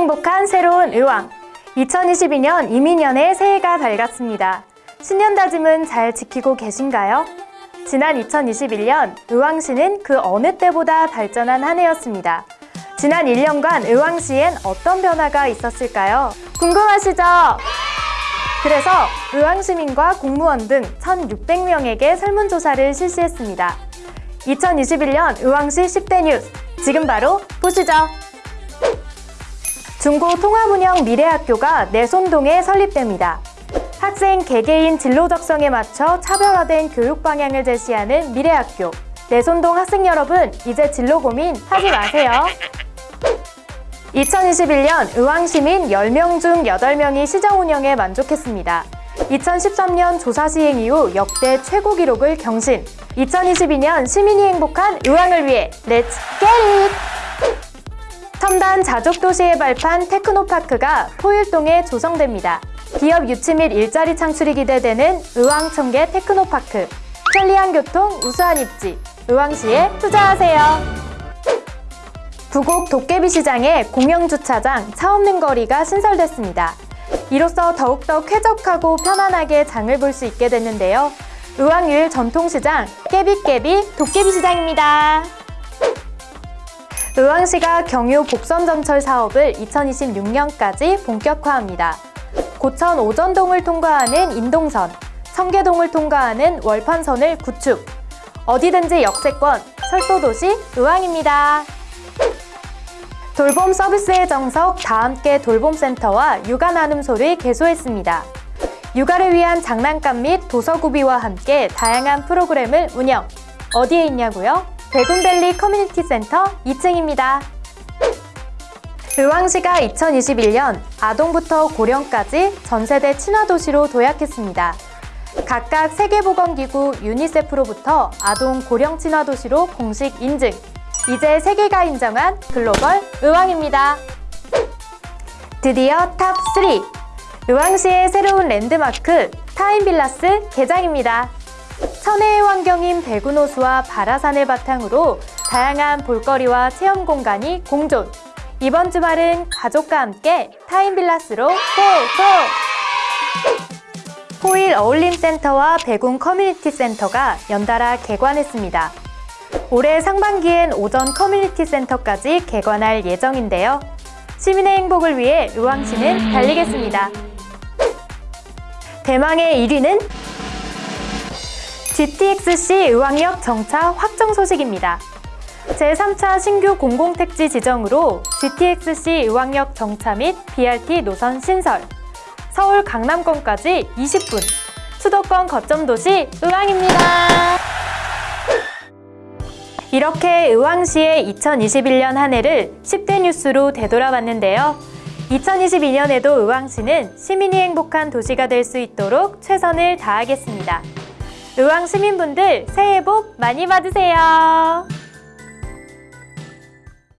행복한 새로운 의왕 2022년 이민년의 새해가 밝았습니다. 신년 다짐은 잘 지키고 계신가요? 지난 2021년 의왕시는 그 어느 때보다 발전한 한 해였습니다. 지난 1년간 의왕시엔 어떤 변화가 있었을까요? 궁금하시죠? 그래서 의왕시민과 공무원 등 1,600명에게 설문조사를 실시했습니다. 2021년 의왕시 10대 뉴스 지금 바로 보시죠. 중고 통합운영 미래학교가 내손동에 설립됩니다. 학생 개개인 진로 적성에 맞춰 차별화된 교육 방향을 제시하는 미래학교. 내손동 학생 여러분, 이제 진로 고민 하지 마세요. 2021년 의왕시민 10명 중 8명이 시정 운영에 만족했습니다. 2013년 조사 시행 이후 역대 최고 기록을 경신. 2022년 시민이 행복한 의왕을 위해 Let's get it! 첨단 자족 도시의 발판 테크노파크가 포일동에 조성됩니다. 기업 유치 및 일자리 창출이 기대되는 의왕청계 테크노파크. 편리한 교통, 우수한 입지. 의왕시에 투자하세요. 부곡 도깨비 시장에 공영주차장 차 없는 거리가 신설됐습니다. 이로써 더욱더 쾌적하고 편안하게 장을 볼 수 있게 됐는데요. 의왕유일 전통시장 깨비깨비 도깨비 시장입니다. 의왕시가 경유 복선전철 사업을 2026년까지 본격화합니다. 고천 오전동을 통과하는 인동선, 청계동을 통과하는 월판선을 구축. 어디든지 역세권, 철도도시 의왕입니다. 돌봄 서비스의 정석 다함께 돌봄센터와 육아 나눔소를 개소했습니다. 육아를 위한 장난감 및 도서구비와 함께 다양한 프로그램을 운영. 어디에 있냐고요? 백운밸리 커뮤니티 센터 2층입니다. 의왕시가 2021년 아동부터 고령까지 전세대 친화도시로 도약했습니다. 각각 세계보건기구 유니세프로부터 아동 고령 친화도시로 공식 인증. 이제 세계가 인정한 글로벌 의왕입니다. 드디어 top 3! 의왕시의 새로운 랜드마크 타임빌라스 개장입니다. 천혜의 환경인 백운호수와 바라산을 바탕으로 다양한 볼거리와 체험 공간이 공존. 이번 주말은 가족과 함께 타임빌라스로 go go! 포일 어울림센터와 백운 커뮤니티 센터가 연달아 개관했습니다. 올해 상반기엔 오전 커뮤니티 센터까지 개관할 예정인데요. 시민의 행복을 위해 의왕시는 달리겠습니다. 대망의 1위는 GTX-C 의왕역 정차 확정 소식입니다. 제3차 신규 공공택지 지정으로 GTX-C 의왕역 정차 및 BRT 노선 신설, 서울 강남권까지 20분, 수도권 거점 도시 의왕입니다. 이렇게 의왕시의 2021년 한 해를 10대 뉴스로 되돌아봤는데요. 2022년에도 의왕시는 시민이 행복한 도시가 될 수 있도록 최선을 다하겠습니다. 의왕 시민분들 새해 복 많이 받으세요.